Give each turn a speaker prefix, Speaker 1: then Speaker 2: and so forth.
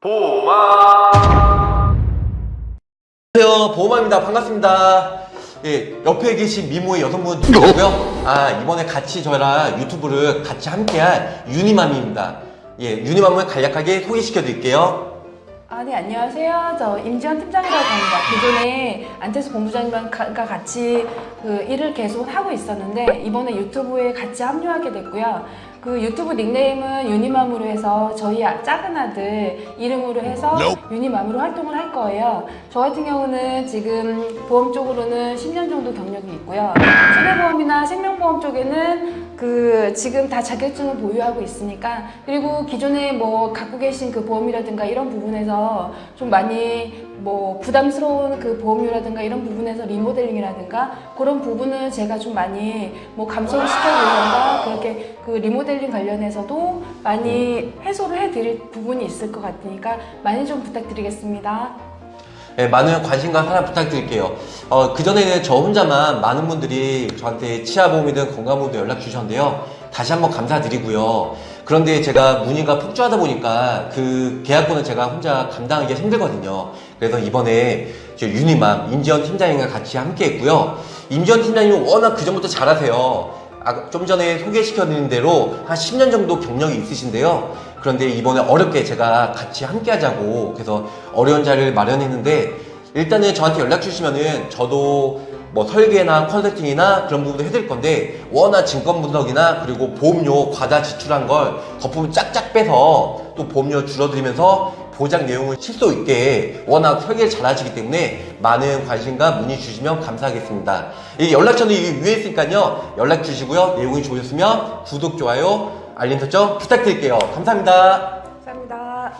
Speaker 1: 보마.
Speaker 2: 안녕하세요. 보호마입니다. 반갑습니다. 예, 옆에 계신 미모의 여성분 누구고요? 아 이번에 같이 저랑 유튜브를 같이 함께할 유니맘입니다. 예, 유니맘을 간략하게 소개시켜 드릴게요
Speaker 3: 아, 네, 안녕하세요. 저 임지현 팀장이라고 합니다. 기존에 안태수 본부장님과 같이 그 일을 계속 하고 있었는데 이번에 유튜브에 같이 합류하게 됐고요. 그 유튜브 닉네임은 유니맘으로 해서 저희 아- 작은 아들 이름으로 해서 유니맘으로 활동을 할 거예요. 저 같은 경우는 지금 보험 쪽으로는 10년 정도 경력이 있고요. 손해보험이나 생명보험 쪽에는 그 지금 다 자격증을 보유하고 있으니까 그리고 기존에 뭐 갖고 계신 그 보험이라든가 이런 부분에서 좀 많이 뭐 부담스러운 그 보험료라든가 이런 부분에서 리모델링이라든가 그런 부분은 제가 좀 많이 뭐 감소를 시켜드리던가 그렇게 그 리모델링 관련해서도 많이 해소를 해드릴 부분이 있을 것 같으니까 많이 좀 부탁드리겠습니다.
Speaker 2: 예, 많은 관심과 사랑 부탁드릴게요. 어, 그전에는 저 혼자만 많은 분들이 저한테 치아보험이든 건강보험도 연락 주셨는데요. 다시 한번 감사드리고요 그런데 제가 문의가 폭주하다 보니까 그 계약권을 제가 혼자 감당하기가 힘들거든요. 그래서 이번에 저 유니맘 임지원 팀장님과 같이 함께 했고요. 임지원 팀장님은 워낙 그전부터 잘하세요. 아, 좀 전에 소개시켜드린 대로 한 10년 정도 경력이 있으신데요. 그런데 이번에 어렵게 제가 같이 함께 하자고 그래서 어려운 자리를 마련했는데 일단은 저한테 연락 주시면은 저도 뭐 설계나 컨설팅이나 그런 부분도 해드릴 건데 워낙 증권 분석이나 그리고 보험료 과다 지출한 걸 거품 쫙쫙 빼서 또 보험료 줄어들이면서 보장 내용을 실속 있게 워낙 설계를 잘 하시기 때문에 많은 관심과 문의 주시면 감사하겠습니다. 이 연락처는 이 위에 있으니까요. 연락 주시고요. 내용이 좋으셨으면 구독, 좋아요, 알림 설정 부탁드릴게요. 감사합니다.
Speaker 3: 감사합니다.